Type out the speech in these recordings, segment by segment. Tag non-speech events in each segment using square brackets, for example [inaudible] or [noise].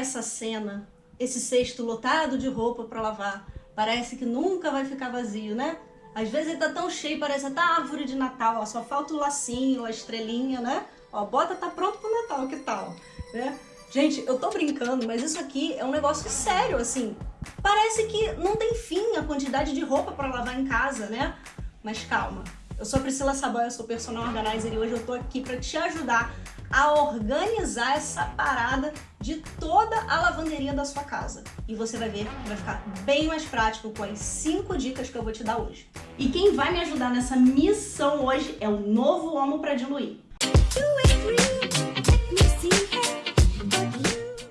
essa cena, esse cesto lotado de roupa para lavar. Parece que nunca vai ficar vazio, né? Às vezes ele tá tão cheio, parece até árvore de Natal, ó, só falta o lacinho, a estrelinha, né? Ó, bota tá pronto pro Natal, que tal? Né? Gente, eu tô brincando, mas isso aqui é um negócio sério, assim. Parece que não tem fim a quantidade de roupa para lavar em casa, né? Mas calma, eu sou a Priscila Saboia, eu sou personal organizer e hoje eu tô aqui para te ajudar a organizar essa parada de toda a lavanderia da sua casa. E você vai ver que vai ficar bem mais prático com as 5 dicas que eu vou te dar hoje. E quem vai me ajudar nessa missão hoje é o novo Homo para diluir.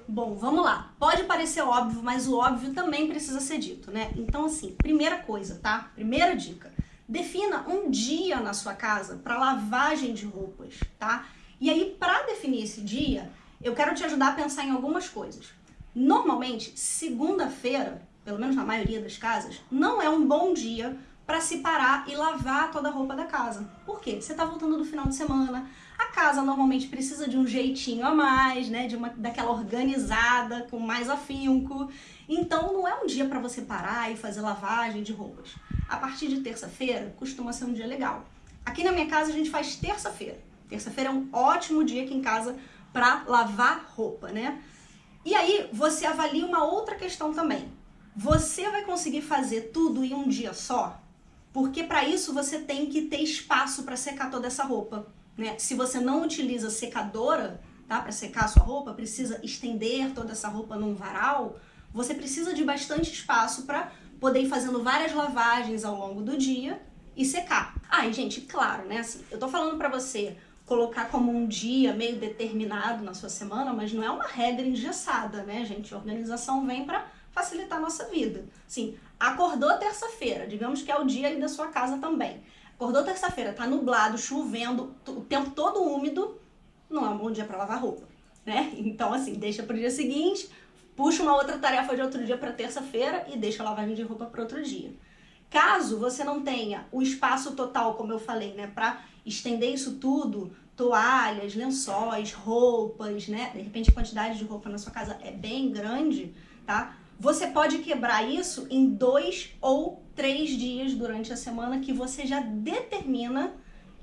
Bom, vamos lá. Pode parecer óbvio, mas o óbvio também precisa ser dito, né? Então, assim, primeira coisa, tá? Primeira dica. Defina um dia na sua casa para lavagem de roupas, tá? E aí, para definir esse dia, eu quero te ajudar a pensar em algumas coisas. Normalmente, segunda-feira, pelo menos na maioria das casas, não é um bom dia para se parar e lavar toda a roupa da casa. Por quê? Você está voltando do final de semana, a casa normalmente precisa de um jeitinho a mais, né? De uma daquela organizada, com mais afinco. Então não é um dia para você parar e fazer lavagem de roupas. A partir de terça-feira costuma ser um dia legal. Aqui na minha casa a gente faz terça-feira. Terça-feira é um ótimo dia aqui em casa para lavar roupa, né? E aí você avalia uma outra questão também. Você vai conseguir fazer tudo em um dia só? Porque para isso você tem que ter espaço para secar toda essa roupa, né? Se você não utiliza secadora, tá, para secar a sua roupa, precisa estender toda essa roupa num varal, você precisa de bastante espaço para poder ir fazendo várias lavagens ao longo do dia e secar. Ah, gente, claro, né, assim, eu tô falando para você colocar como um dia meio determinado na sua semana, mas não é uma regra engessada, né, gente? A organização vem para facilitar a nossa vida. Sim, acordou terça-feira, digamos que é o dia aí da sua casa também. Acordou terça-feira, tá nublado, chovendo, o tempo todo úmido, não é um bom dia para lavar roupa, né? [laughs] Então, assim, deixa pro dia seguinte, puxa uma outra tarefa de outro dia para terça-feira e deixa a lavagem de roupa para outro dia. Caso você não tenha o espaço total, como eu falei, né, para estender isso tudo, toalhas, lençóis, roupas, né, de repente a quantidade de roupa na sua casa é bem grande, tá? Você pode quebrar isso em dois ou três dias durante a semana que você já determina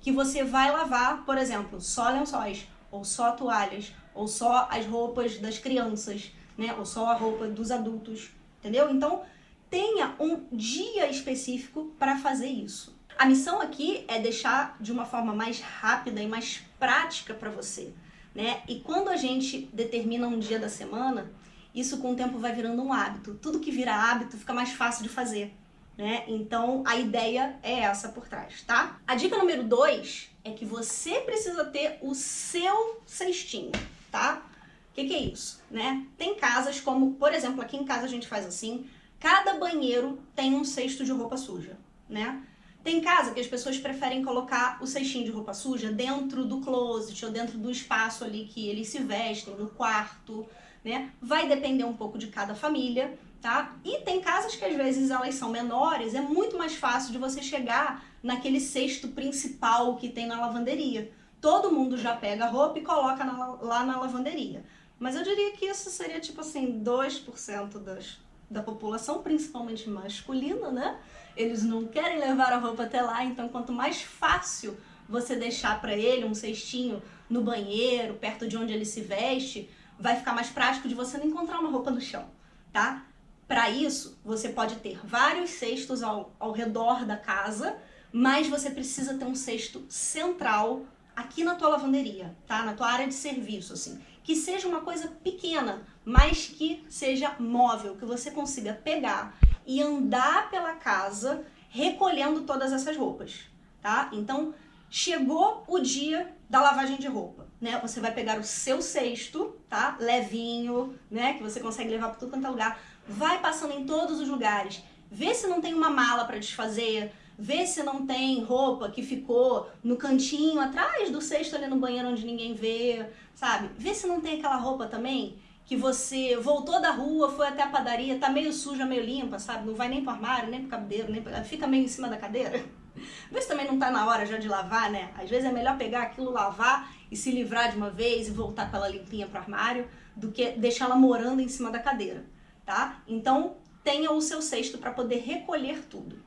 que você vai lavar, por exemplo, só lençóis, ou só toalhas, ou só as roupas das crianças, né, ou só a roupa dos adultos, entendeu? Então, tenha um dia específico para fazer isso. A missão aqui é deixar de uma forma mais rápida e mais prática para você, né? E quando a gente determina um dia da semana, isso com o tempo vai virando um hábito. Tudo que vira hábito fica mais fácil de fazer, né? Então a ideia é essa por trás, tá? A dica número dois é que você precisa ter o seu cestinho, tá? O que, que é isso, né? Tem casas como, por exemplo, aqui em casa a gente faz assim, cada banheiro tem um cesto de roupa suja, né? Tem casa que as pessoas preferem colocar o cestinho de roupa suja dentro do closet ou dentro do espaço ali que eles se vestem, no quarto, né? Vai depender um pouco de cada família, tá? E tem casas que às vezes elas são menores, é muito mais fácil de você chegar naquele cesto principal que tem na lavanderia. Todo mundo já pega a roupa e coloca na, lá na lavanderia. Mas eu diria que isso seria tipo assim, 2% das, da população, principalmente masculina, né? Eles não querem levar a roupa até lá, então quanto mais fácil você deixar para ele um cestinho no banheiro, perto de onde ele se veste, vai ficar mais prático de você não encontrar uma roupa no chão, tá? Para isso, você pode ter vários cestos ao, ao redor da casa, mas você precisa ter um cesto central aqui na tua lavanderia, tá? Na tua área de serviço, assim. Que seja uma coisa pequena, mas que seja móvel, que você consiga pegar e andar pela casa recolhendo todas essas roupas, tá? Então, chegou o dia da lavagem de roupa, né? Você vai pegar o seu cesto, tá? Levinho, né? Que você consegue levar para tudo quanto é lugar. Vai passando em todos os lugares. Vê se não tem uma mala para desfazer. Vê se não tem roupa que ficou no cantinho atrás do cesto ali no banheiro onde ninguém vê, sabe? Vê se não tem aquela roupa também que você voltou da rua, foi até a padaria, tá meio suja, meio limpa, sabe? Não vai nem pro armário, nem pro cabedeiro, nem fica meio em cima da cadeira. [laughs] Vê se também não tá na hora já de lavar, né? Às vezes é melhor pegar aquilo, lavar e se livrar de uma vez e voltar com ela limpinha pro armário do que deixar ela morando em cima da cadeira, tá? Então, tenha o seu cesto para poder recolher tudo.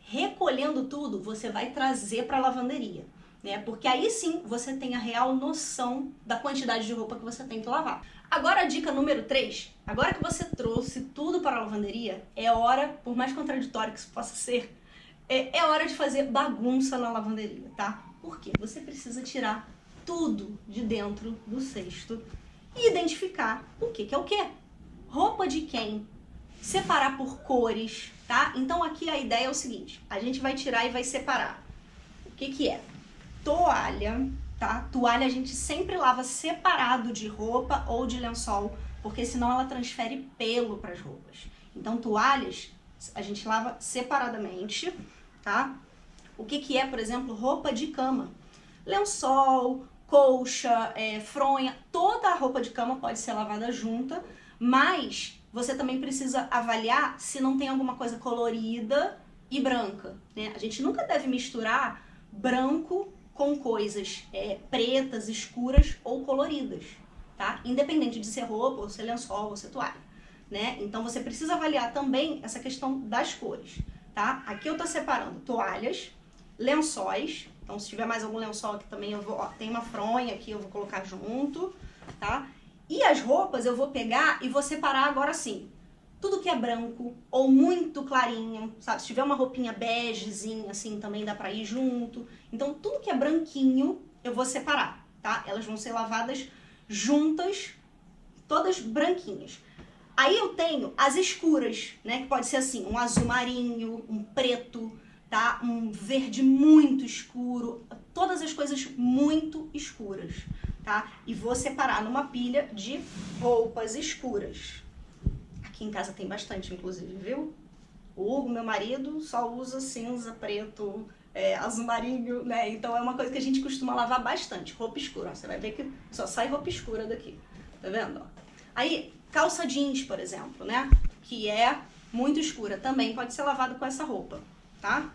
Recolhendo tudo, você vai trazer para a lavanderia, né? Porque aí sim você tem a real noção da quantidade de roupa que você tem que lavar. Agora a dica número 3, agora que você trouxe tudo para a lavanderia, é hora, por mais contraditório que isso possa ser, é, é hora de fazer bagunça na lavanderia, tá? Porque você precisa tirar tudo de dentro do cesto e identificar o que, que é o que. Roupa de quem? Separar por cores, tá? Então aqui a ideia é o seguinte, a gente vai tirar e vai separar. O que que é? Toalha, tá? Toalha a gente sempre lava separado de roupa ou de lençol, porque senão ela transfere pelo para as roupas. Então toalhas a gente lava separadamente, tá? O que que é, por exemplo, roupa de cama? Lençol, colcha, é, fronha, toda a roupa de cama pode ser lavada junta, mas você também precisa avaliar se não tem alguma coisa colorida e branca. Né? A gente nunca deve misturar branco com coisas é, pretas, escuras ou coloridas, tá? Independente de ser roupa, ou ser lençol, ou ser toalha, né? Então você precisa avaliar também essa questão das cores, tá? Aqui eu tô separando toalhas, lençóis, então, se tiver mais algum lençol aqui também, eu vou, ó, tem uma fronha aqui, eu vou colocar junto, tá? E as roupas eu vou pegar e vou separar agora assim. Tudo que é branco ou muito clarinho, sabe? Se tiver uma roupinha begezinha, assim, também dá pra ir junto. Então, tudo que é branquinho, eu vou separar, tá? Elas vão ser lavadas juntas, todas branquinhas. Aí eu tenho as escuras, né? Que pode ser assim, um azul marinho, um preto, tá? Um verde muito escuro, todas as coisas muito escuras, tá? E vou separar numa pilha de roupas escuras. Aqui em casa tem bastante, inclusive, viu? O Hugo, meu marido, só usa cinza, preto, é, azul marinho, né? Então é uma coisa que a gente costuma lavar bastante, roupa escura. Ó, você vai ver que só sai roupa escura daqui, tá vendo? Ó. Aí, calça jeans, por exemplo, né? Que é muito escura, também pode ser lavado com essa roupa tá?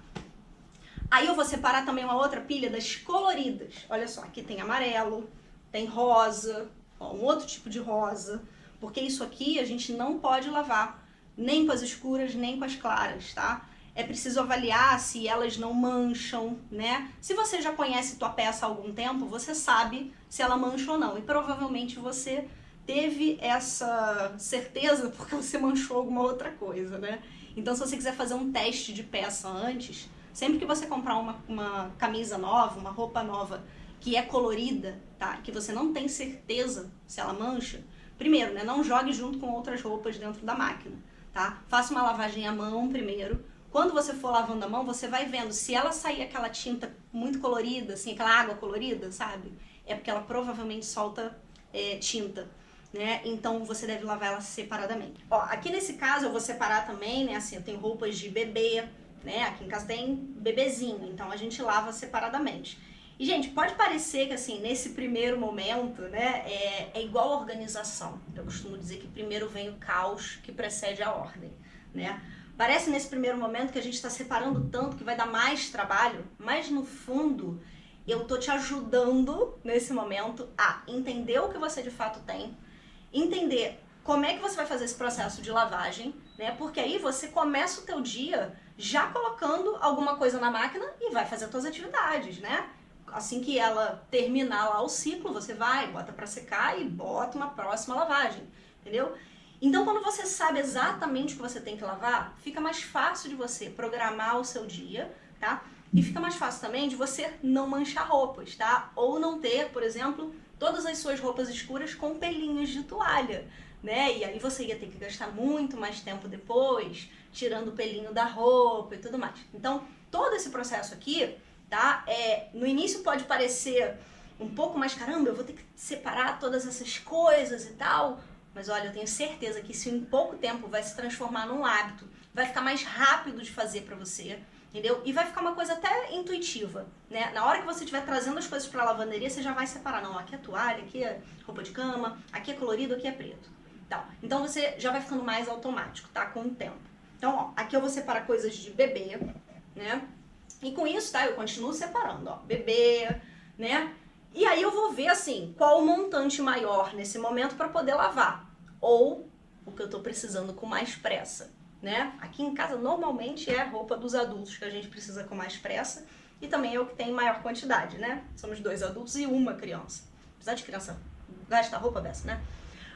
Aí eu vou separar também uma outra pilha das coloridas. Olha só, aqui tem amarelo, tem rosa, ó, um outro tipo de rosa, porque isso aqui a gente não pode lavar nem com as escuras, nem com as claras, tá? É preciso avaliar se elas não mancham, né? Se você já conhece tua peça há algum tempo, você sabe se ela mancha ou não. E provavelmente você teve essa certeza [laughs] porque você manchou alguma outra coisa, né? Então, se você quiser fazer um teste de peça antes, sempre que você comprar uma, uma camisa nova, uma roupa nova que é colorida, tá? Que você não tem certeza se ela mancha, primeiro, né? Não jogue junto com outras roupas dentro da máquina, tá? Faça uma lavagem à mão primeiro. Quando você for lavando a mão, você vai vendo se ela sair aquela tinta muito colorida, assim, aquela água colorida, sabe? É porque ela provavelmente solta é, tinta né? Então você deve lavar ela separadamente. Ó, aqui nesse caso eu vou separar também, né? Assim, eu tenho roupas de bebê, né? Aqui em casa tem bebezinho, então a gente lava separadamente. E, gente, pode parecer que, assim, nesse primeiro momento, né, é, é igual organização. Eu costumo dizer que primeiro vem o caos que precede a ordem, né? Parece nesse primeiro momento que a gente está separando tanto que vai dar mais trabalho, mas no fundo eu tô te ajudando nesse momento a entender o que você de fato tem, entender como é que você vai fazer esse processo de lavagem, né? Porque aí você começa o teu dia já colocando alguma coisa na máquina e vai fazer as suas atividades, né? Assim que ela terminar lá o ciclo, você vai, bota para secar e bota uma próxima lavagem, entendeu? Então, quando você sabe exatamente o que você tem que lavar, fica mais fácil de você programar o seu dia, tá? E fica mais fácil também de você não manchar roupas, tá? Ou não ter, por exemplo, todas as suas roupas escuras com pelinhos de toalha, né? E aí você ia ter que gastar muito mais tempo depois, tirando o pelinho da roupa e tudo mais. Então, todo esse processo aqui, tá? É, no início pode parecer um pouco mais, caramba, eu vou ter que separar todas essas coisas e tal, mas olha, eu tenho certeza que isso em pouco tempo vai se transformar num hábito, vai ficar mais rápido de fazer para você, entendeu? E vai ficar uma coisa até intuitiva, né? Na hora que você estiver trazendo as coisas para a lavanderia, você já vai separar, não, aqui é toalha, aqui é roupa de cama, aqui é colorido, aqui é preto. Então, então você já vai ficando mais automático, tá? Com o tempo. Então, ó, aqui eu vou separar coisas de bebê, né? E com isso, tá? Eu continuo separando, ó, bebê, né? E aí eu vou ver assim, qual o montante maior nesse momento para poder lavar. Ou o que eu tô precisando com mais pressa, né? Aqui em casa normalmente é roupa dos adultos que a gente precisa com mais pressa e também é o que tem maior quantidade, né? Somos dois adultos e uma criança. Apesar de criança gasta roupa dessa, né?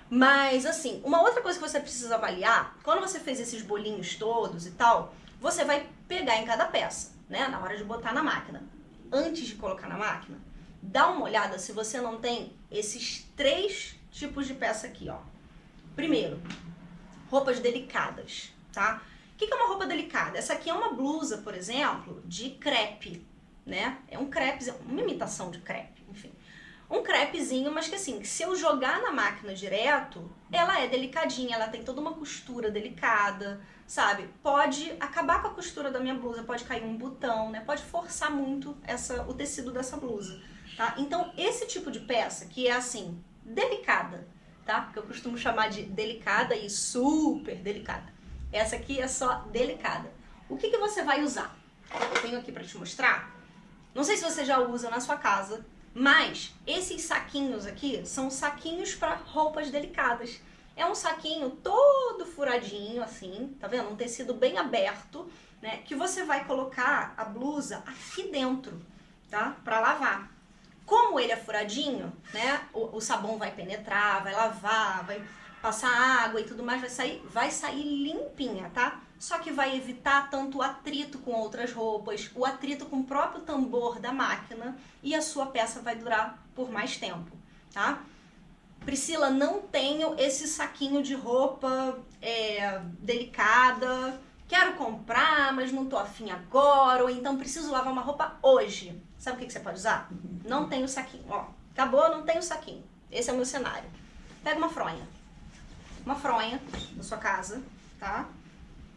Mas assim, uma outra coisa que você precisa avaliar, quando você fez esses bolinhos todos e tal, você vai pegar em cada peça, né? Na hora de botar na máquina. Antes de colocar na máquina, dá uma olhada se você não tem esses três tipos de peça aqui, ó. Primeiro, roupas delicadas, tá? O que é uma roupa delicada? Essa aqui é uma blusa, por exemplo, de crepe, né? É um crepe, uma imitação de crepe, enfim. Um crepezinho, mas que assim, se eu jogar na máquina direto, ela é delicadinha, ela tem toda uma costura delicada, sabe? Pode acabar com a costura da minha blusa, pode cair um botão, né? Pode forçar muito essa, o tecido dessa blusa. Tá? Então, esse tipo de peça, que é assim, delicada, tá? Que eu costumo chamar de delicada e super delicada. Essa aqui é só delicada. O que, que você vai usar? Eu tenho aqui para te mostrar. Não sei se você já usa na sua casa, mas esses saquinhos aqui são saquinhos para roupas delicadas. É um saquinho todo furadinho, assim, tá vendo? Um tecido bem aberto, né? Que você vai colocar a blusa aqui dentro, tá? Para lavar. Como ele é furadinho, né? O, o, sabão vai penetrar, vai lavar, vai passar água e tudo mais, vai sair, vai sair limpinha, tá? Só que vai evitar tanto o atrito com outras roupas, o atrito com o próprio tambor da máquina e a sua peça vai durar por mais tempo, tá? Priscila, não tenho esse saquinho de roupa é, delicada, quero comprar, mas não tô afim agora, ou então preciso lavar uma roupa hoje. Sabe o que, que você pode usar? Não tem o saquinho, ó. Acabou, não tem o saquinho. Esse é o meu cenário. Pega uma fronha. Uma fronha na sua casa, tá?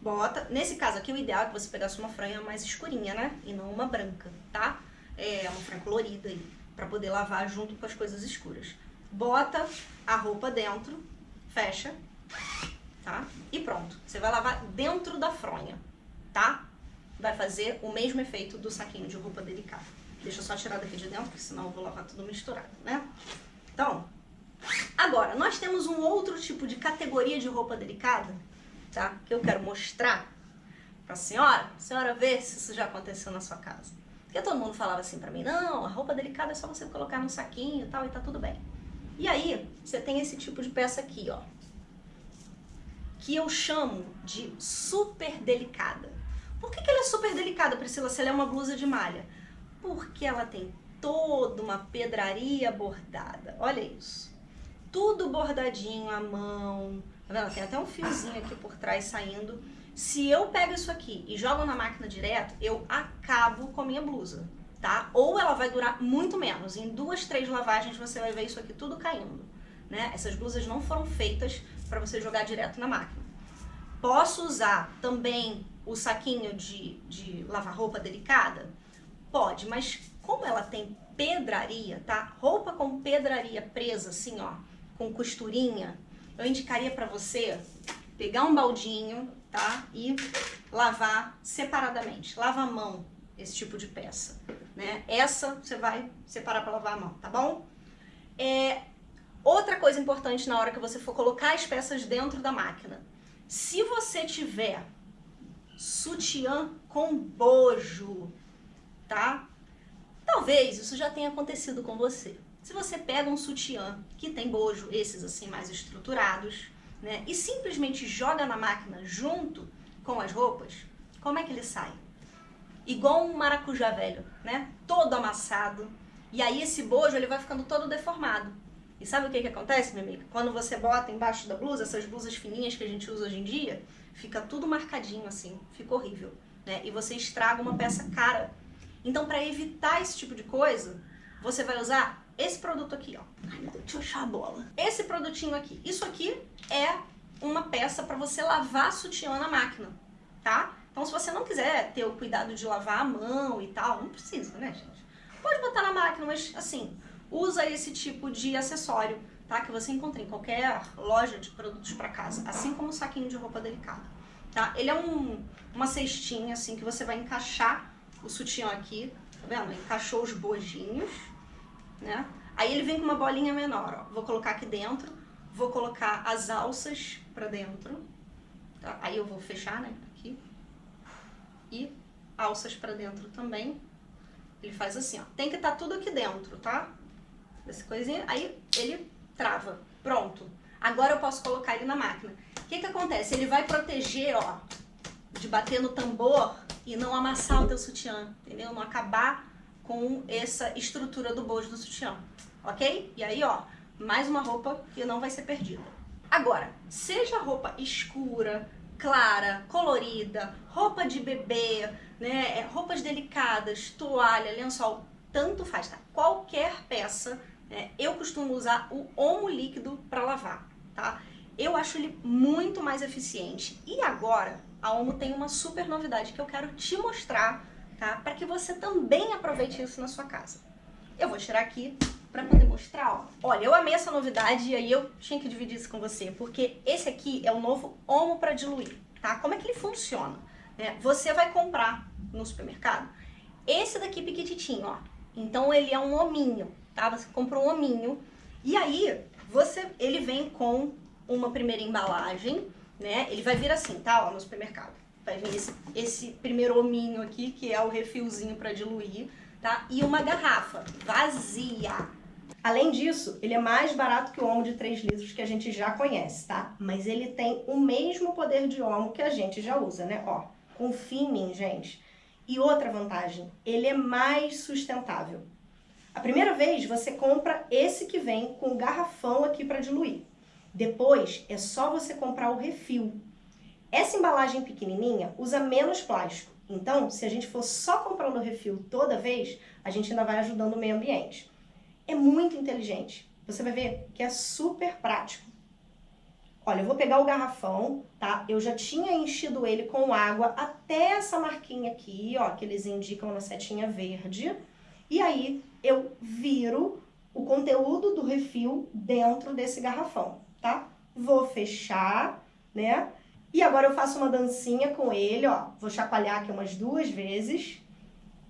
Bota. Nesse caso aqui, o ideal é que você pegasse uma fronha mais escurinha, né? E não uma branca, tá? É uma fronha colorida aí, pra poder lavar junto com as coisas escuras. Bota a roupa dentro, fecha, tá? E pronto. Você vai lavar dentro da fronha, tá? Vai fazer o mesmo efeito do saquinho de roupa delicada. Deixa eu só tirar daqui de dentro, porque senão eu vou lavar tudo misturado, né? Então, agora, nós temos um outro tipo de categoria de roupa delicada, tá? Que eu quero mostrar pra senhora, senhora ver se isso já aconteceu na sua casa. Porque todo mundo falava assim pra mim, não, a roupa delicada é só você colocar no saquinho e tal, e tá tudo bem. E aí, você tem esse tipo de peça aqui, ó. Que eu chamo de super delicada. Por que, que ela é super delicada, Priscila, se ela é uma blusa de malha? Porque ela tem toda uma pedraria bordada. Olha isso. Tudo bordadinho à mão. Tá vendo? Tem até um fiozinho aqui por trás saindo. Se eu pego isso aqui e jogo na máquina direto, eu acabo com a minha blusa, tá? Ou ela vai durar muito menos. Em duas, três lavagens você vai ver isso aqui tudo caindo, né? Essas blusas não foram feitas para você jogar direto na máquina. Posso usar também o saquinho de, de lavar roupa delicada? Pode, mas como ela tem pedraria, tá? Roupa com pedraria presa assim, ó, com costurinha, eu indicaria para você pegar um baldinho, tá? E lavar separadamente. Lava a mão esse tipo de peça, né? Essa você vai separar para lavar a mão, tá bom? É, outra coisa importante na hora que você for colocar as peças dentro da máquina. Se você tiver sutiã com bojo, tá? Talvez isso já tenha acontecido com você. Se você pega um sutiã que tem bojo, esses assim mais estruturados, né, e simplesmente joga na máquina junto com as roupas, como é que ele sai? Igual um maracujá velho, né? Todo amassado. E aí esse bojo ele vai ficando todo deformado. E sabe o que que acontece, minha amiga? Quando você bota embaixo da blusa, essas blusas fininhas que a gente usa hoje em dia, fica tudo marcadinho assim, fica horrível, né? E você estraga uma peça cara então, para evitar esse tipo de coisa, você vai usar esse produto aqui, ó. Ai, meu Deus, deixa eu achar a bola. Esse produtinho aqui. Isso aqui é uma peça para você lavar sutiã na máquina, tá? Então, se você não quiser ter o cuidado de lavar a mão e tal, não precisa, né, gente? Pode botar na máquina, mas, assim, usa esse tipo de acessório, tá? Que você encontra em qualquer loja de produtos para casa, assim como o saquinho de roupa delicada, tá? Ele é um, uma cestinha, assim, que você vai encaixar o sutiã aqui, tá vendo? Encaixou os bojinhos, né? Aí ele vem com uma bolinha menor, ó. Vou colocar aqui dentro, vou colocar as alças pra dentro, tá? Aí eu vou fechar, né, aqui. E alças pra dentro também. Ele faz assim, ó. Tem que estar tá tudo aqui dentro, tá? Essa coisinha, aí ele trava. Pronto. Agora eu posso colocar ele na máquina. O que que acontece? Ele vai proteger, ó, de bater no tambor e não amassar o teu sutiã, entendeu? Não acabar com essa estrutura do bojo do sutiã, ok? E aí, ó, mais uma roupa que não vai ser perdida. Agora, seja roupa escura, clara, colorida, roupa de bebê, né, é, roupas delicadas, toalha, lençol, tanto faz, tá? Qualquer peça, né, eu costumo usar o Omo líquido para lavar, tá? Eu acho ele muito mais eficiente. E agora, a Omo tem uma super novidade que eu quero te mostrar, tá? Para que você também aproveite isso na sua casa. Eu vou tirar aqui para poder mostrar, ó. Olha, eu amei essa novidade e aí eu tinha que dividir isso com você, porque esse aqui é o novo Omo para diluir, tá? Como é que ele funciona? É, você vai comprar no supermercado esse daqui piquititinho, ó. Então ele é um hominho, tá? Você compra um hominho e aí você, ele vem com uma primeira embalagem, né? Ele vai vir assim, tá? Ó, no supermercado. Vai vir esse, esse primeiro hominho aqui, que é o refilzinho para diluir, tá? E uma garrafa vazia. Além disso, ele é mais barato que o Omo de 3 litros que a gente já conhece, tá? Mas ele tem o mesmo poder de Omo que a gente já usa, né? Ó, confia em mim, gente. E outra vantagem, ele é mais sustentável. A primeira vez você compra esse que vem com garrafão aqui para diluir. Depois é só você comprar o refil. Essa embalagem pequenininha usa menos plástico. Então, se a gente for só comprando o refil toda vez, a gente ainda vai ajudando o meio ambiente. É muito inteligente. Você vai ver que é super prático. Olha, eu vou pegar o garrafão, tá? Eu já tinha enchido ele com água até essa marquinha aqui, ó, que eles indicam na setinha verde. E aí eu viro o conteúdo do refil dentro desse garrafão, tá? Vou fechar, né? E agora eu faço uma dancinha com ele, ó. Vou chacoalhar aqui umas duas vezes.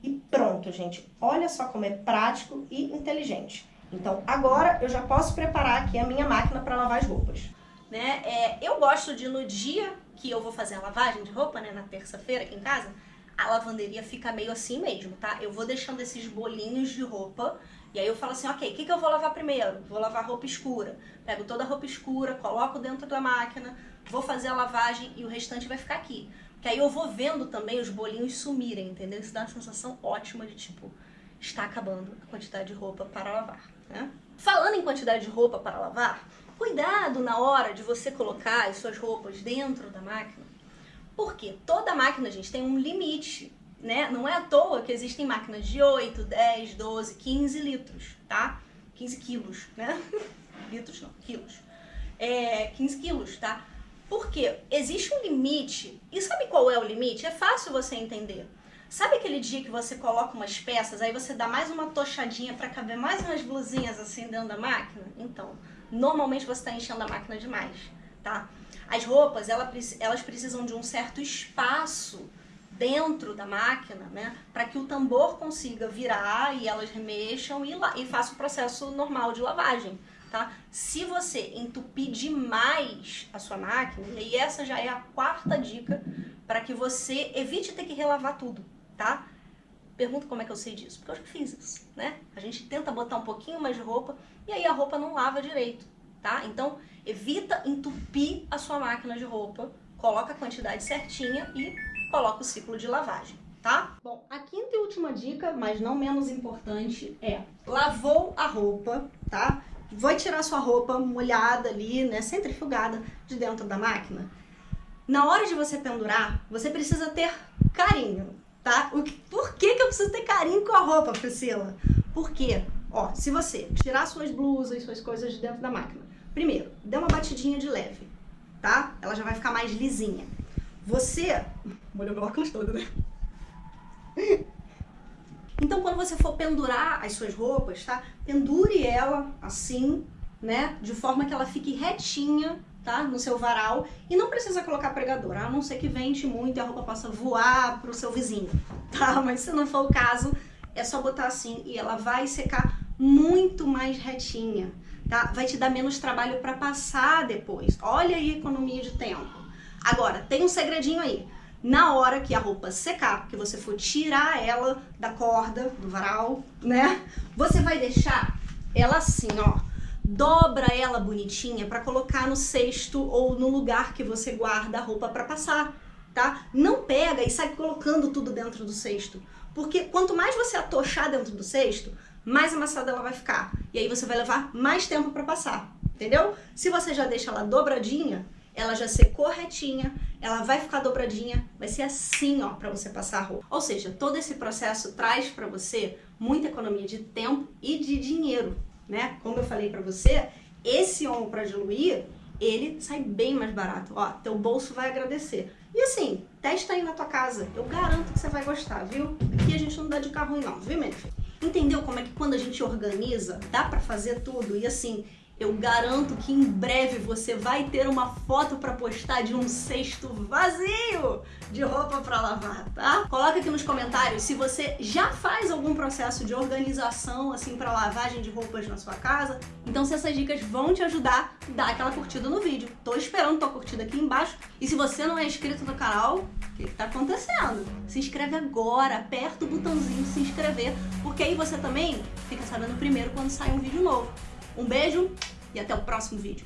E pronto, gente. Olha só como é prático e inteligente. Então, agora eu já posso preparar aqui a minha máquina para lavar as roupas. Né? É, eu gosto de, no dia que eu vou fazer a lavagem de roupa, né, na terça-feira aqui em casa, a lavanderia fica meio assim mesmo, tá? Eu vou deixando esses bolinhos de roupa e aí eu falo assim, ok, o que, que eu vou lavar primeiro? Vou lavar roupa escura. Pego toda a roupa escura, coloco dentro da máquina, vou fazer a lavagem e o restante vai ficar aqui. Que aí eu vou vendo também os bolinhos sumirem, entendeu? Isso dá uma sensação ótima de tipo, está acabando a quantidade de roupa para lavar, né? Falando em quantidade de roupa para lavar, cuidado na hora de você colocar as suas roupas dentro da máquina, porque toda máquina, gente, tem um limite, né? Não é à toa que existem máquinas de 8, 10, 12, 15 litros, tá? 15 quilos, né? [laughs] litros não, quilos. É, 15 quilos, tá? Porque existe um limite. E sabe qual é o limite? É fácil você entender. Sabe aquele dia que você coloca umas peças, aí você dá mais uma tochadinha para caber mais umas blusinhas assim dentro da máquina? Então, normalmente você está enchendo a máquina demais, tá? As roupas, elas precisam de um certo espaço dentro da máquina, né, para que o tambor consiga virar e elas remexam e, e faça o processo normal de lavagem tá? Se você entupir demais a sua máquina, e essa já é a quarta dica para que você evite ter que relavar tudo, tá? Pergunta como é que eu sei disso, porque eu já fiz isso, né? A gente tenta botar um pouquinho mais de roupa e aí a roupa não lava direito, tá? Então, evita entupir a sua máquina de roupa, coloca a quantidade certinha e coloca o ciclo de lavagem, tá? Bom, a quinta e última dica, mas não menos importante, é lavou a roupa, tá? vai tirar sua roupa molhada ali, né, centrifugada de dentro da máquina. Na hora de você pendurar, você precisa ter carinho, tá? O que, por que, que eu preciso ter carinho com a roupa, Priscila? Porque, ó, se você tirar suas blusas, suas coisas de dentro da máquina, primeiro, dê uma batidinha de leve, tá? Ela já vai ficar mais lisinha. Você... Molhou meu óculos todo, né? Então, quando você for pendurar as suas roupas, tá? Pendure ela assim, né? De forma que ela fique retinha, tá? No seu varal. E não precisa colocar pregador, a não ser que vente muito e a roupa possa voar pro seu vizinho, tá? Mas se não for o caso, é só botar assim e ela vai secar muito mais retinha, tá? Vai te dar menos trabalho para passar depois. Olha aí a economia de tempo. Agora, tem um segredinho aí. Na hora que a roupa secar, que você for tirar ela da corda, do varal, né? Você vai deixar ela assim, ó. Dobra ela bonitinha para colocar no cesto ou no lugar que você guarda a roupa para passar, tá? Não pega e sai colocando tudo dentro do cesto. Porque quanto mais você atochar dentro do cesto, mais amassada ela vai ficar. E aí você vai levar mais tempo para passar, entendeu? Se você já deixa ela dobradinha, ela já ser corretinha, ela vai ficar dobradinha, vai ser assim, ó, para você passar a roupa. Ou seja, todo esse processo traz para você muita economia de tempo e de dinheiro, né? Como eu falei para você, esse omo para diluir, ele sai bem mais barato. Ó, teu bolso vai agradecer. E assim, testa aí na tua casa. Eu garanto que você vai gostar, viu? Aqui a gente não dá de carro ruim não, viu, meu filho? Entendeu como é que quando a gente organiza, dá para fazer tudo? E assim, eu garanto que em breve você vai ter uma foto para postar de um cesto vazio de roupa para lavar, tá? Coloca aqui nos comentários se você já faz algum processo de organização assim para lavagem de roupas na sua casa. Então se essas dicas vão te ajudar, dá aquela curtida no vídeo. Tô esperando tua curtida aqui embaixo. E se você não é inscrito no canal, o que, que tá acontecendo? Se inscreve agora, aperta o botãozinho se inscrever, porque aí você também fica sabendo primeiro quando sai um vídeo novo. Um beijo e até o próximo vídeo.